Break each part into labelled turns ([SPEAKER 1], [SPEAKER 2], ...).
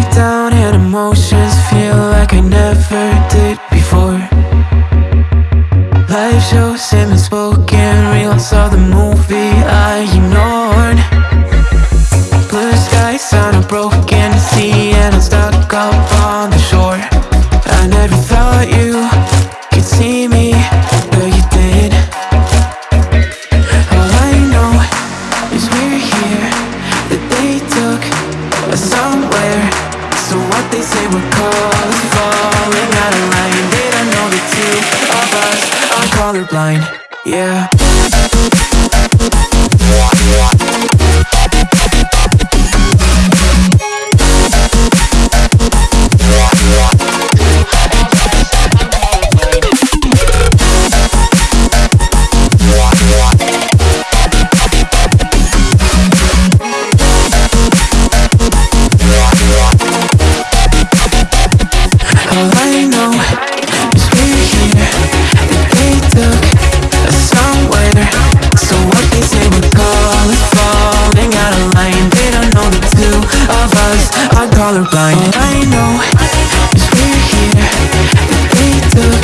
[SPEAKER 1] breakdown and emotions feel like I never did before. Life shows him spoken reels saw the movie I
[SPEAKER 2] ignored. Blue skies on a broken sea and I'm stuck up were
[SPEAKER 1] calling, falling out of line They don't know the two of us. Are colorblind, yeah. colorblind. All I know is we're here. They took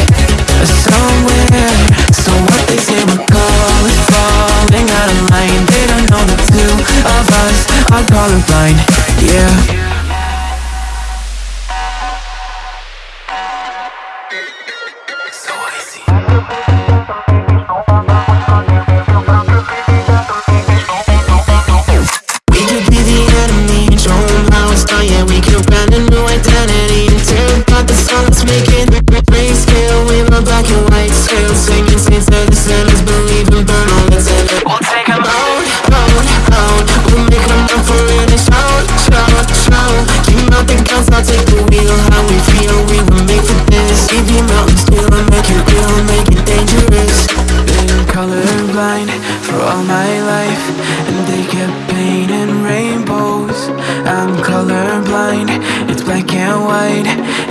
[SPEAKER 1] us somewhere. So what they say we're call is falling out of line. They don't know the two of us are colorblind. Yeah.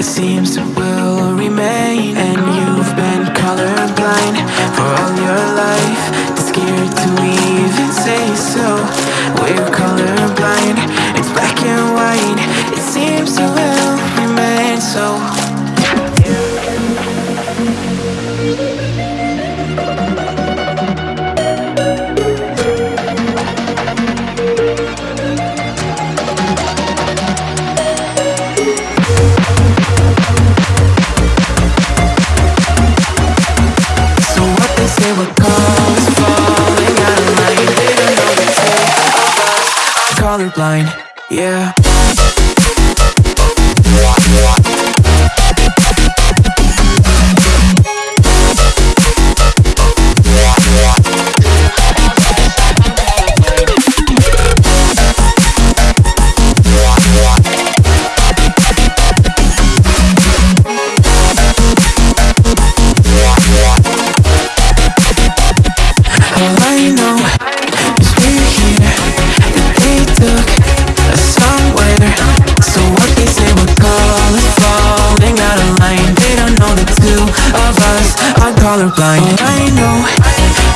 [SPEAKER 1] seems to colorblind, yeah. colorblind. Oh, I know.